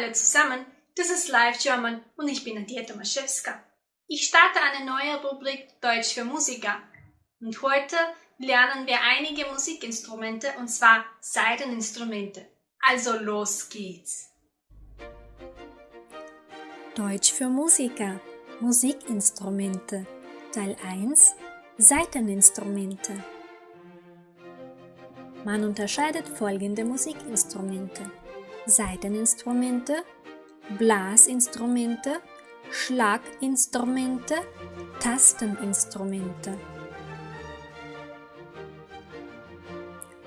alle zusammen, das ist Live German und ich bin Nadia Tomaszewska. Ich starte eine neue Rubrik Deutsch für Musiker. Und heute lernen wir einige Musikinstrumente und zwar Saiteninstrumente. Also los geht's! Deutsch für Musiker. Musikinstrumente. Teil 1 Saiteninstrumente Man unterscheidet folgende Musikinstrumente Saiteninstrumente, Blasinstrumente, Schlaginstrumente, Tasteninstrumente.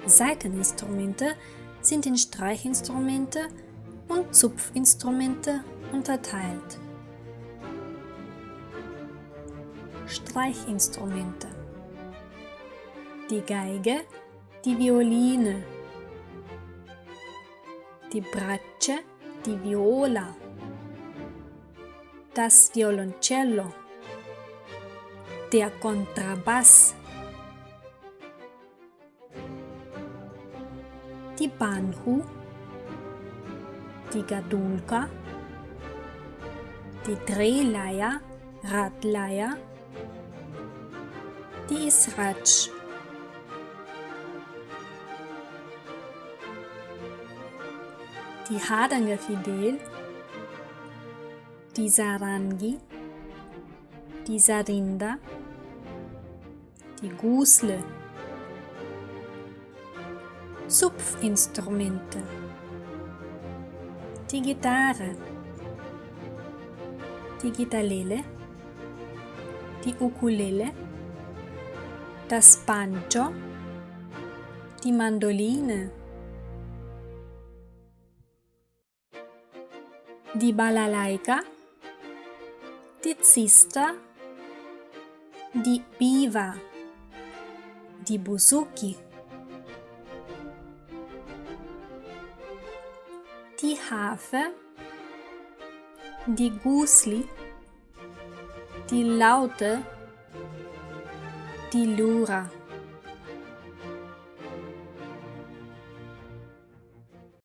Saiteninstrumente sind in Streichinstrumente und Zupfinstrumente unterteilt. Streichinstrumente Die Geige, die Violine, die Bratsche, die Viola, das Violoncello, der Kontrabass, die Banhu, die Gadulka, die Drehleier, Radleier, die Isratsch. Die Hardanger Fidel, die Sarangi, die Sarinda, die Gusle, Zupfinstrumente, die Gitarre, die Gitarrele, die Ukulele, das Banjo, die Mandoline, die Balalaika, die Zista, die Biwa, die Buzuki, die Harfe, die Gusli, die Laute, die Lura.